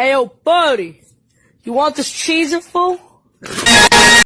Hey, yo, buddy, you want this cheese fool?